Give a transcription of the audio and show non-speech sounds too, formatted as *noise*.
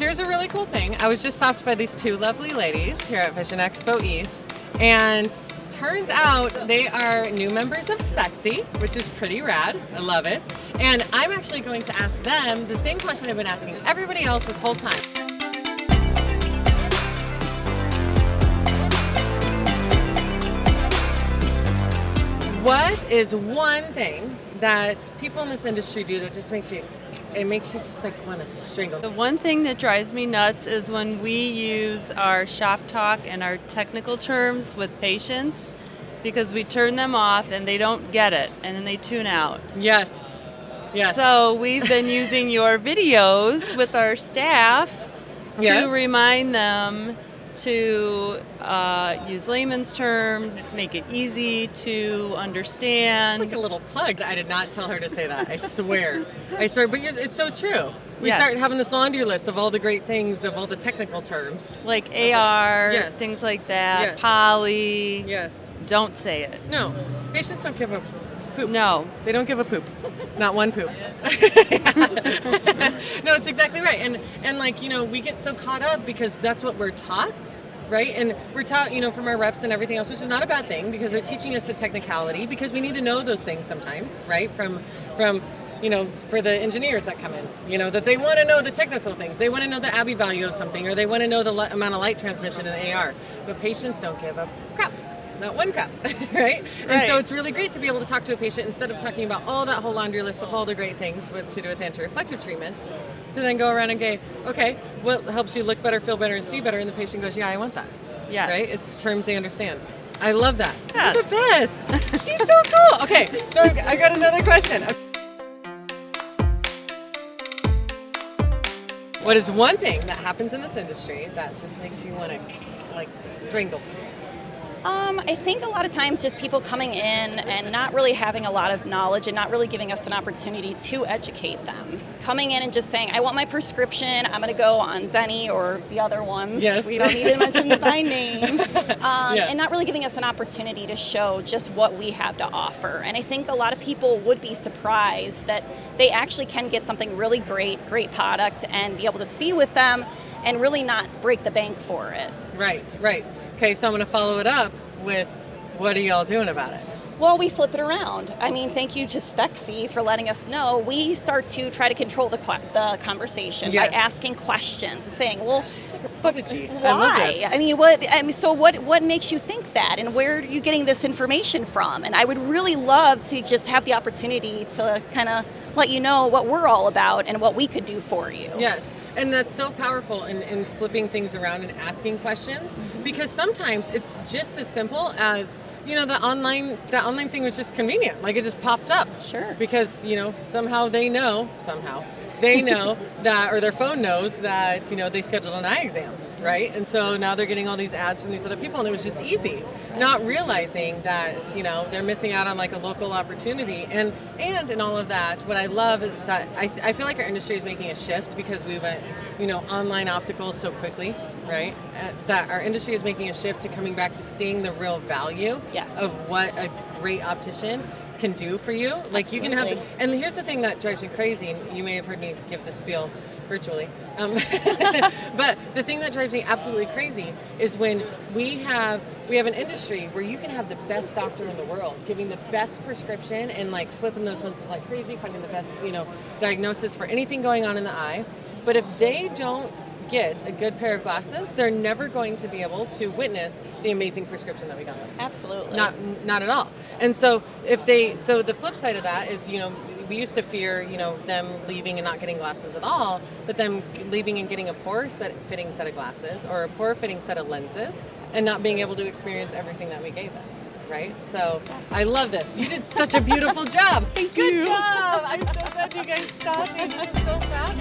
Here's a really cool thing. I was just stopped by these two lovely ladies here at Vision Expo East, and turns out they are new members of Spexy, which is pretty rad. I love it. And I'm actually going to ask them the same question I've been asking everybody else this whole time. What is one thing that people in this industry do that just makes you it makes you just like want to strangle. The one thing that drives me nuts is when we use our shop talk and our technical terms with patients because we turn them off and they don't get it and then they tune out. Yes. Yes. So we've been using your videos with our staff Yes. to remind them to uh, use layman's terms, make it easy to understand. like a little plug. I did not tell her to say that. I swear. I swear. But it's so true. We Yes. start having this laundry list of all the great things, of all the technical terms. like AR, Yes. things like that, Yes. poly. Yes. Don't say it. No. Patients don't give a poop. No. They don't give a poop. Not one poop. *laughs* *laughs* no, it's exactly right. And and like, you know, we get so caught up because that's what we're taught, right? And we're taught, you know, from our reps and everything else, which is not a bad thing because they're teaching us the technicality because we need to know those things sometimes, right? From from you know, for the engineers that come in, you know, that they want to know the technical things. They want to know the Abbe value of something, or they want to know the amount of light transmission in AR. But patients don't give a crap not one cup, *laughs* right? And so it's really great to be able to talk to a patient instead of talking about all that whole laundry list of all the great things with, to do with anti-reflective treatment, to then go around and go, okay, what helps you look better, feel better, and see better? And the patient goes, yeah, I want that. Yes. Right? It's terms they understand. I love that. Yeah. You're the best. She's so cool. Okay, so I got another question. What is one thing that happens in this industry that just makes you want to like strangle? Um, I think a lot of times just people coming in and not really having a lot of knowledge and not really giving us an opportunity to educate them. Coming in and just saying, I want my prescription, I'm going to go on Zenni or the other ones. Yes. We don't need to mention *laughs* by name. Um, Yes. And not really giving us an opportunity to show just what we have to offer. And I think a lot of people would be surprised that they actually can get something really great, great product, and be able to see with them and really not break the bank for it. Right, right. Okay, so I'm going to follow it up with what are y'all doing about it? Well, we flip it around. I mean, thank you to Spexy for letting us know. We start to try to control the, the conversation Yes. by asking questions and saying, "Well, like a why? I this. mean, what? I mean, so what? What makes you think that, and where are you getting this information from? And I would really love to just have the opportunity to kind of let you know what we're all about and what we could do for you. Yes, and that's so powerful in, in flipping things around and asking questions because sometimes it's just as simple as you know the online that online thing was just convenient. Like it just popped up. Sure. because you know somehow they know somehow they know *laughs* that or their phone knows that you know they scheduled an eye exam right? And so now they're getting all these ads from these other people and it was just easy. Not realizing that you know they're missing out on like a local opportunity. And and in all of that what i love is that i, I feel like our industry is making a shift because we went you know online optical so quickly right? Uh, that our industry is making a shift to coming back to seeing the real value Yes. of what a great optician can do for you like you can have Absolutely. and here's the thing that drives me crazy, you may have heard me give this spiel virtually. Um, *laughs* but the thing that drives me absolutely crazy is when we have we have an industry where you can have the best doctor in the world giving the best prescription and like flipping those lenses like crazy, finding the best you know diagnosis for anything going on in the eye. But if they don't get a good pair of glasses, they're never going to be able to witness the amazing prescription that we got them. Absolutely. Not not at all. And so if they so the flip side of that is you know we used to fear you know them leaving and not getting glasses at all, but them leaving and getting a poor set fitting set of glasses or a poor fitting set of lenses and not being able to experience everything that we gave them. Right, so I love this. You did such a beautiful job. *laughs* Thank Good you. job. I'm so glad you guys stopped me. This is so fabulous.